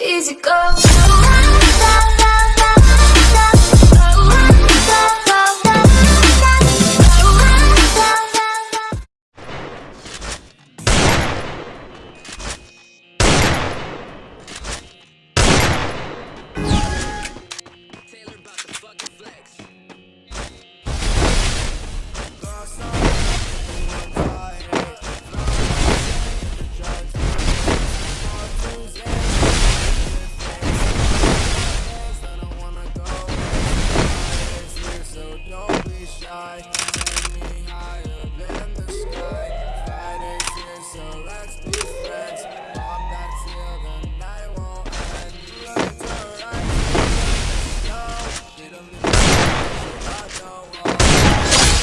easy go.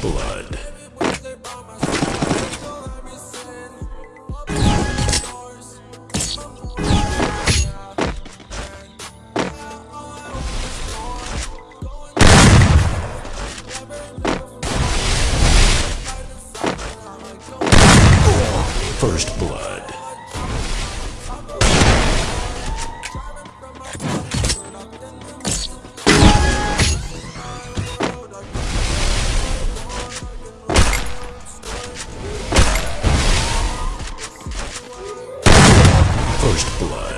blood. First blood. first blood.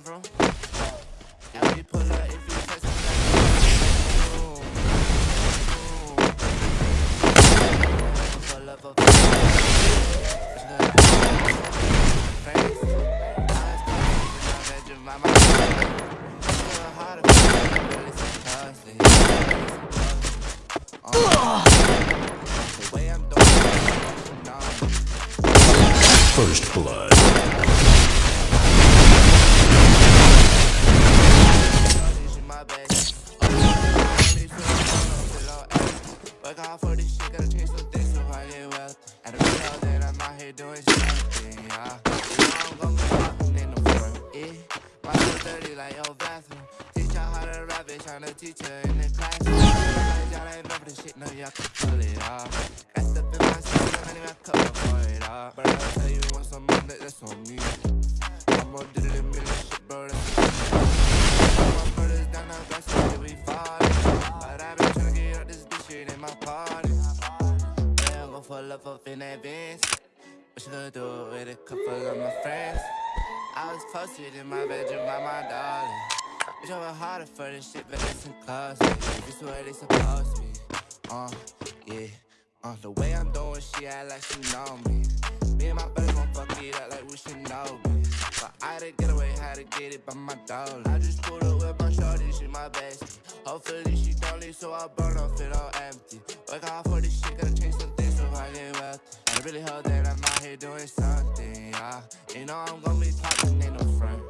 Fast how to I'm the teacher in the classroom. Y'all ain't remember this shit, no, y'all can pull it off. Got stuff in my system, I need my cup for it off. But I'll tell you once I'm on that, that's on me. I'm gonna do a million shit, bro, that's my brothers down the grass, so we falling. But I been tryna get out this bitch shit in my party. Yeah, I'm gon' full up up in that Benz. Wish I could do it with a couple of my friends. I was posted in my bedroom by my darling. I was harder for this shit, but listen closely. This is what it's supposed to be. Uh, yeah. Uh, the way I'm doing shit, act like she know me. Me and my buddies gon' fuck it up like we should know me. But I to get away, had to get it by my dollar. I just pulled up with my shorty, she my bestie. Hopefully she don't leave, so I burn off it all empty. Work hard for this shit, gotta change some things so I get wealthy. I really hope that I'm out here doing something, yeah. You know I'm gonna be popping, ain't no front.